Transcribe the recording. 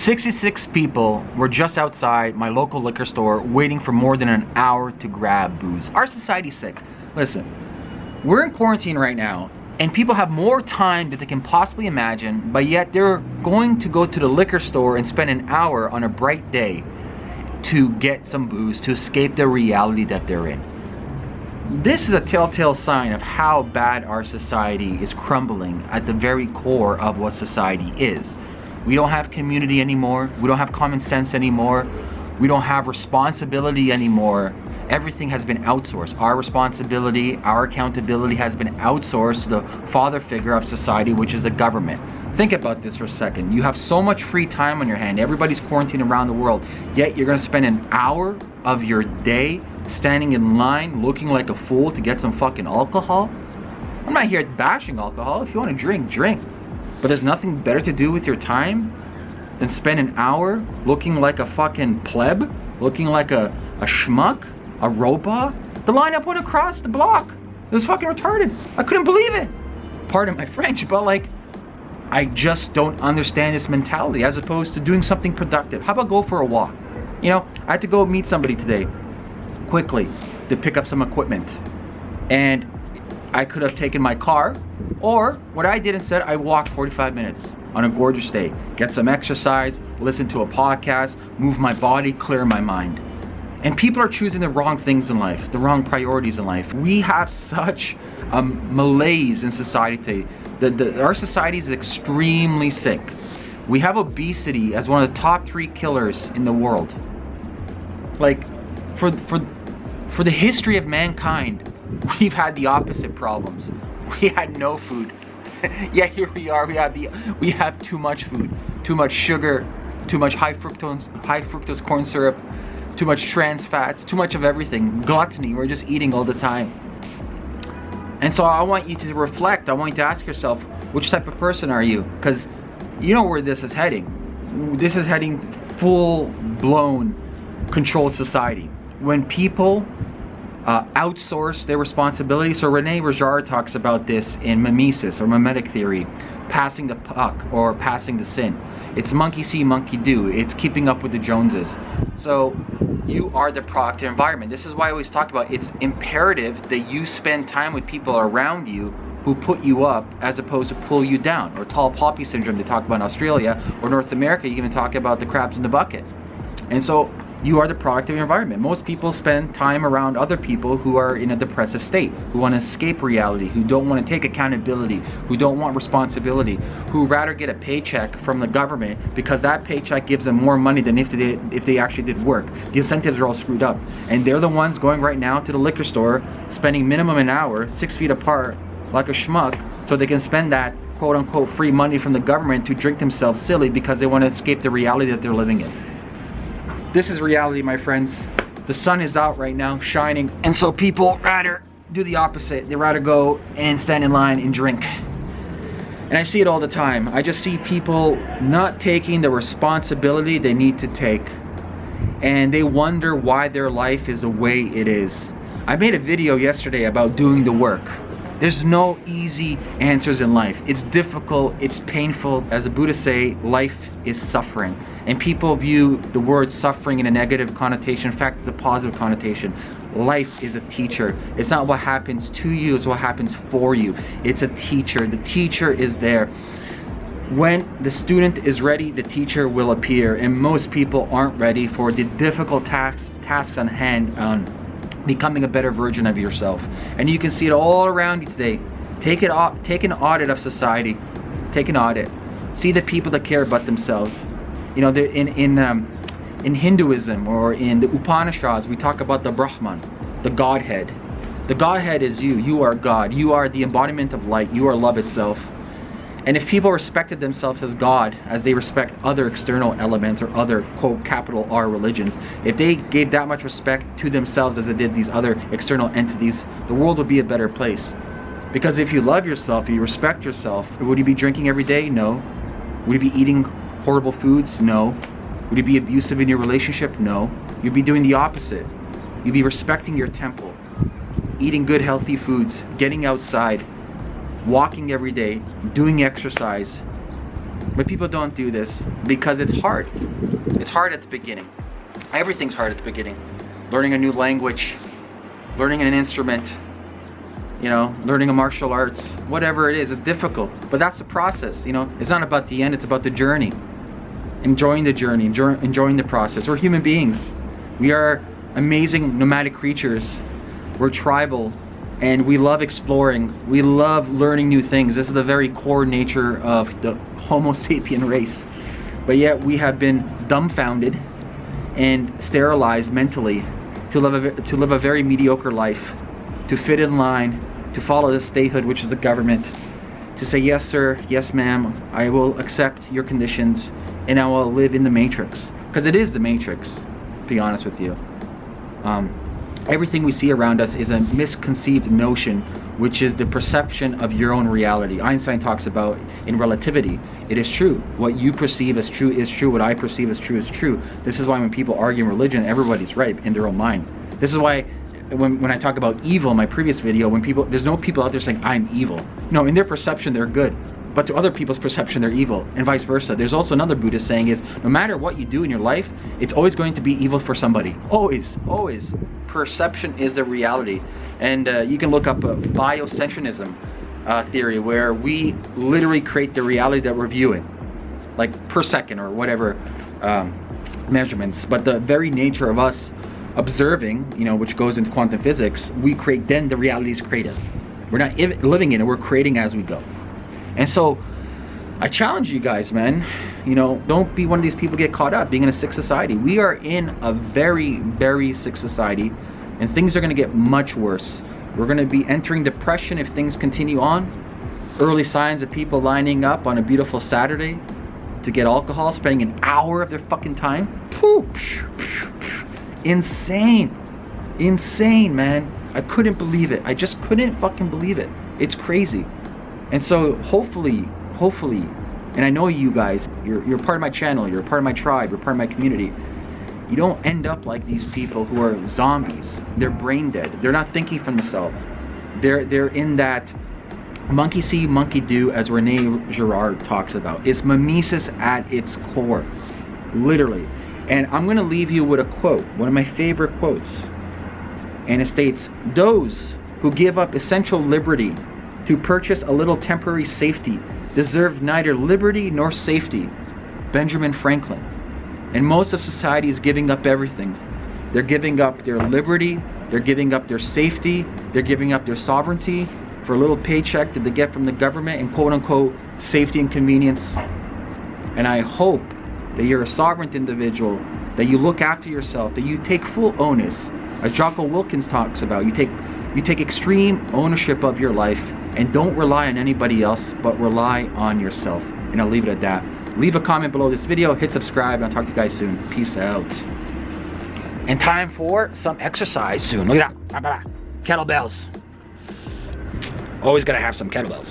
66 people were just outside my local liquor store waiting for more than an hour to grab booze. Our society's sick. Listen, we're in quarantine right now and people have more time than they can possibly imagine, but yet they're going to go to the liquor store and spend an hour on a bright day to get some booze to escape the reality that they're in. This is a telltale sign of how bad our society is crumbling at the very core of what society is. We don't have community anymore. We don't have common sense anymore. We don't have responsibility anymore. Everything has been outsourced. Our responsibility, our accountability has been outsourced to the father figure of society, which is the government. Think about this for a second. You have so much free time on your hand. Everybody's quarantined around the world. Yet you're gonna spend an hour of your day standing in line looking like a fool to get some fucking alcohol? I'm not here bashing alcohol. If you wanna drink, drink. But there's nothing better to do with your time than spend an hour looking like a fucking pleb? Looking like a, a schmuck? A robot? The line I put across the block. It was fucking retarded. I couldn't believe it. Pardon my French, but like, I just don't understand this mentality as opposed to doing something productive. How about go for a walk? You know, I had to go meet somebody today quickly to pick up some equipment. And I could have taken my car or what I did instead, I walked 45 minutes on a gorgeous day. Get some exercise, listen to a podcast, move my body, clear my mind. And people are choosing the wrong things in life, the wrong priorities in life. We have such a malaise in society today. The, the, our society is extremely sick. We have obesity as one of the top three killers in the world. Like, for, for, for the history of mankind, we've had the opposite problems. We had no food. yeah, here we are. We have the we have too much food, too much sugar, too much high fructose high fructose corn syrup, too much trans fats, too much of everything. Gluttony. We're just eating all the time. And so I want you to reflect. I want you to ask yourself, which type of person are you? Because you know where this is heading. This is heading full-blown controlled society. When people uh, outsource their responsibility. So Rene Girard talks about this in mimesis or mimetic theory, passing the puck or passing the sin. It's monkey see, monkey do. It's keeping up with the Joneses. So you are the product of environment. This is why I always talk about it's imperative that you spend time with people around you who put you up as opposed to pull you down or tall poppy syndrome they talk about in Australia or North America you even talk about the crabs in the bucket and so you are the product of your environment. Most people spend time around other people who are in a depressive state, who want to escape reality, who don't want to take accountability, who don't want responsibility, who rather get a paycheck from the government because that paycheck gives them more money than if they, if they actually did work. The incentives are all screwed up. And they're the ones going right now to the liquor store, spending minimum an hour, six feet apart, like a schmuck, so they can spend that quote unquote free money from the government to drink themselves silly because they want to escape the reality that they're living in. This is reality, my friends. The sun is out right now, shining. And so people rather do the opposite. They rather go and stand in line and drink. And I see it all the time. I just see people not taking the responsibility they need to take. And they wonder why their life is the way it is. I made a video yesterday about doing the work. There's no easy answers in life. It's difficult, it's painful. As the Buddha say, life is suffering and people view the word suffering in a negative connotation. In fact, it's a positive connotation. Life is a teacher. It's not what happens to you, it's what happens for you. It's a teacher. The teacher is there. When the student is ready, the teacher will appear, and most people aren't ready for the difficult tasks, tasks on hand on becoming a better version of yourself. And you can see it all around you today. Take it take an audit of society. Take an audit. See the people that care about themselves you know, in in um, in Hinduism or in the Upanishads, we talk about the Brahman, the Godhead. The Godhead is you. You are God. You are the embodiment of light. You are love itself. And if people respected themselves as God, as they respect other external elements or other, quote, capital R religions, if they gave that much respect to themselves as they did these other external entities, the world would be a better place. Because if you love yourself, you respect yourself, would you be drinking every day? No. Would you be eating horrible foods? No. Would you be abusive in your relationship? No. You'd be doing the opposite. You'd be respecting your temple, eating good healthy foods, getting outside, walking every day, doing exercise, But people don't do this because it's hard. It's hard at the beginning. Everything's hard at the beginning. Learning a new language, learning an instrument, you know, learning a martial arts, whatever it is, it's difficult. But that's the process, you know. It's not about the end, it's about the journey. Enjoying the journey, enjoy, enjoying the process. We're human beings. We are amazing nomadic creatures. We're tribal and we love exploring. We love learning new things. This is the very core nature of the Homo sapien race. But yet we have been dumbfounded and sterilized mentally to live a, to live a very mediocre life, to fit in line, to follow the statehood, which is the government, to say, yes, sir, yes, ma'am, I will accept your conditions and I will live in the matrix. Because it is the matrix, to be honest with you. Um, everything we see around us is a misconceived notion which is the perception of your own reality einstein talks about in relativity it is true. What you perceive as true is true. What i perceive as true is true. This is why when people argue in religion everybody's right in their own mind. This is why when, when i talk about evil in my previous video when people there's no people out there saying i'm evil. No in their perception they're good. But to other people's perception they're evil and vice versa. There's also another buddhist saying is no matter what you do in your life it's always going to be evil for somebody. Always always. Perception is the reality. And uh, you can look up a biocentrism uh, theory where we literally create the reality that we're viewing, like per second or whatever um, measurements. But the very nature of us observing, you know, which goes into quantum physics, we create, then the reality is created. We're not living in it, we're creating as we go. And so I challenge you guys, man. You know, don't be one of these people get caught up being in a sick society. We are in a very, very sick society and things are gonna get much worse. We're gonna be entering depression if things continue on. Early signs of people lining up on a beautiful Saturday to get alcohol, spending an hour of their fucking time. Insane. Insane, man. I couldn't believe it. I just couldn't fucking believe it. It's crazy. And so hopefully hopefully, and I know you guys, you're, you're part of my channel, you're part of my tribe, you're part of my community, you don't end up like these people who are zombies. They're brain dead. They're not thinking for themselves. They're, they're in that monkey see, monkey do, as Rene Girard talks about. It's mimesis at its core, literally. And I'm gonna leave you with a quote, one of my favorite quotes. And it states, those who give up essential liberty to purchase a little temporary safety deserve neither liberty nor safety. Benjamin Franklin. And most of society is giving up everything. They're giving up their liberty, they're giving up their safety, they're giving up their sovereignty for a little paycheck that they get from the government and quote unquote safety and convenience. And I hope that you're a sovereign individual, that you look after yourself, that you take full onus, as Jocko Willink talks about. You take you take extreme ownership of your life and don't rely on anybody else, but rely on yourself. And I'll leave it at that. Leave a comment below this video, hit subscribe, and I'll talk to you guys soon. Peace out. And time for some exercise soon. Look at that. Kettlebells. Always gotta have some kettlebells.